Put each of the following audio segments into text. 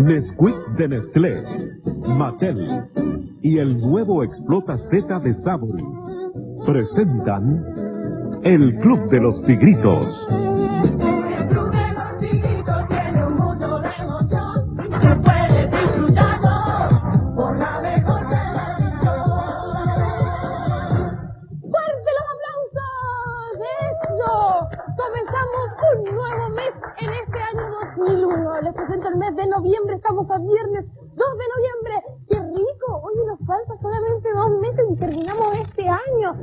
Nesquik de Nestlé, Mattel y el nuevo Explota Z de Savory presentan el Club de los Tigritos. Un nuevo mes en este año 2001. Les presento el mes de noviembre, estamos a viernes 2 de noviembre. ¡Qué rico! Hoy nos falta solamente dos meses y terminamos este año.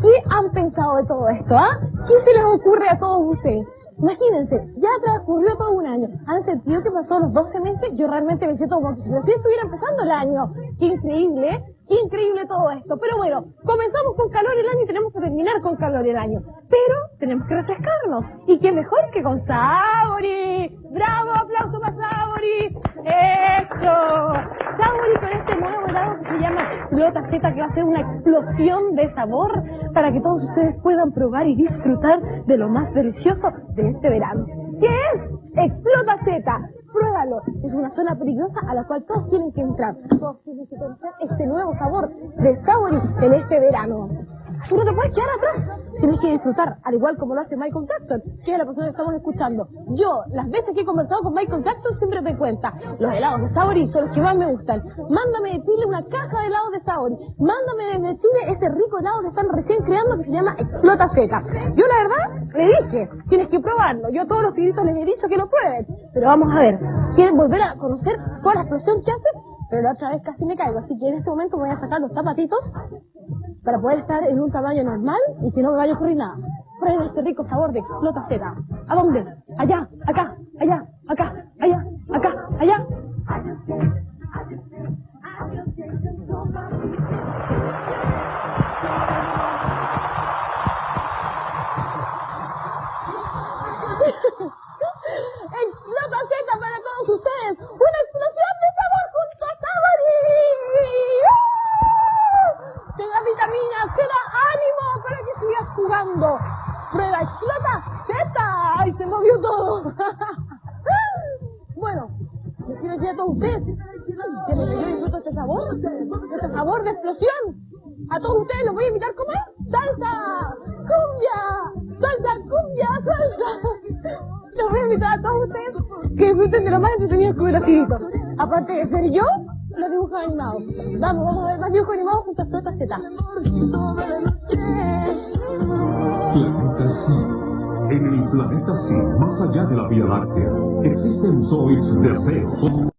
¿Qué han pensado de todo esto, ah? ¿Qué se les ocurre a todos ustedes? Imagínense, ya transcurrió todo un año. ¿Han sentido que pasó los 12 meses? Yo realmente me siento como si recién estuviera empezando el año. ¡Qué increíble, eh! ¡Qué increíble todo esto! Pero bueno, comenzamos con calor el año y tenemos que terminar con calor el año. Pero tenemos que refrescarnos. ¿Y qué mejor que con Sabori? ¡Bravo! ¡Aplauso para Sabori! ¡Eso! Sabori con este nuevo helado que se llama Explota Z, que va a ser una explosión de sabor para que todos ustedes puedan probar y disfrutar de lo más delicioso de este verano. ¿Qué es? Explota Z. Una zona peligrosa a la cual todos tienen que entrar. Todos tienen que conocer este nuevo sabor de Sabori en este verano. Tú no te puedes quedar atrás. Tienes que disfrutar, al igual como lo hace Michael Jackson, que es la persona que estamos escuchando. Yo, las veces que he conversado con Michael Jackson, siempre me cuenta, los helados de Sabori son los que más me gustan. Mándame de Chile una caja de helados de Sabori. Mándame desde Chile ese rico helado que están recién creando que se llama Explota Z. Yo, la verdad, le dije, tienes que probarlo. Yo a todos los tigritos les he dicho que lo prueben. Pero vamos a ver, ¿quieren volver a conocer toda la explosión que hace? Pero la otra vez casi me caigo, así que en este momento me voy a sacar los zapatitos para poder estar en un tamaño normal y que no me vaya a ocurrir nada. Prueben este rico sabor de explota Z. ¿A dónde? Allá, acá, allá, acá, allá, acá, allá. Jugando. Prueba explota Z. ¡Ay, se movió todo! bueno, quiero decir a todos ustedes que que yo disfruto este sabor, este sabor de explosión. A todos ustedes los voy a invitar a comer salsa, cumbia, salsa, cumbia, salsa. Los voy a invitar a todos ustedes que disfruten de lo más entretenido con los tiritos. Aparte de ser yo, los dibujos animados. Vamos, vamos a ver más dibujos animados junto a Explota Z. En el planeta Sí, más allá de la Vía Láctea, existen zoids de acero.